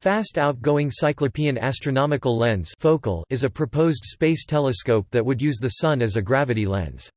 Fast Outgoing Cyclopean Astronomical Lens is a proposed space telescope that would use the Sun as a gravity lens.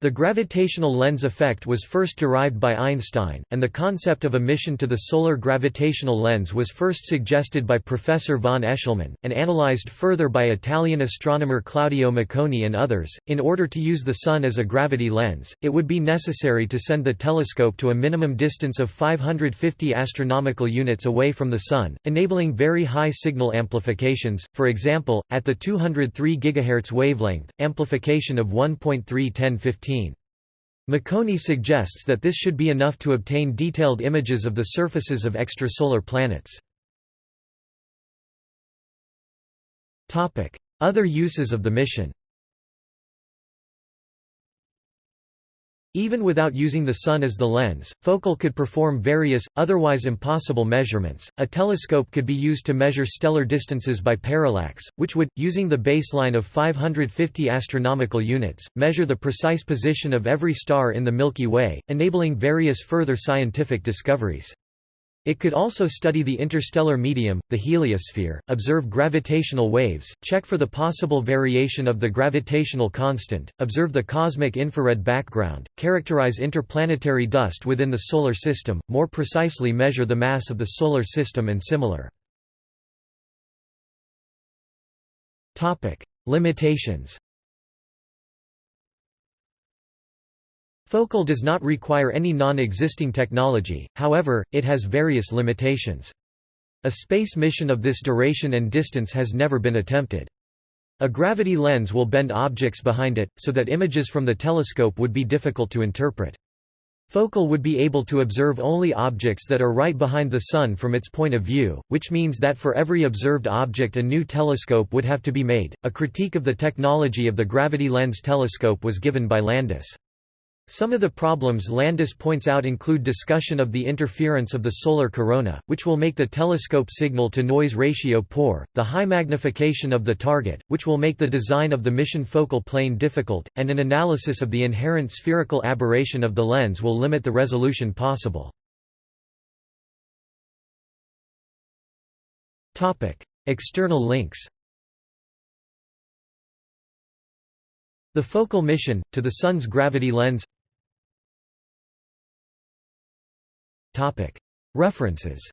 The gravitational lens effect was first derived by Einstein, and the concept of a mission to the solar gravitational lens was first suggested by Professor von Eshleman, and analyzed further by Italian astronomer Claudio Maccone and others. In order to use the Sun as a gravity lens, it would be necessary to send the telescope to a minimum distance of 550 astronomical units away from the Sun, enabling very high signal amplifications, for example, at the 203 GHz wavelength, amplification of 1.3 Maccone suggests that this should be enough to obtain detailed images of the surfaces of extrasolar planets. Other uses of the mission Even without using the Sun as the lens, Focal could perform various, otherwise impossible measurements. A telescope could be used to measure stellar distances by parallax, which would, using the baseline of 550 astronomical units, measure the precise position of every star in the Milky Way, enabling various further scientific discoveries. It could also study the interstellar medium, the heliosphere, observe gravitational waves, check for the possible variation of the gravitational constant, observe the cosmic infrared background, characterize interplanetary dust within the Solar System, more precisely measure the mass of the Solar System and similar. Limitations Focal does not require any non-existing technology, however, it has various limitations. A space mission of this duration and distance has never been attempted. A gravity lens will bend objects behind it, so that images from the telescope would be difficult to interpret. Focal would be able to observe only objects that are right behind the Sun from its point of view, which means that for every observed object a new telescope would have to be made. A critique of the technology of the gravity lens telescope was given by Landis. Some of the problems Landis points out include discussion of the interference of the solar corona, which will make the telescope signal-to-noise ratio poor, the high magnification of the target, which will make the design of the mission focal plane difficult, and an analysis of the inherent spherical aberration of the lens will limit the resolution possible. External links The focal mission, to the Sun's gravity lens References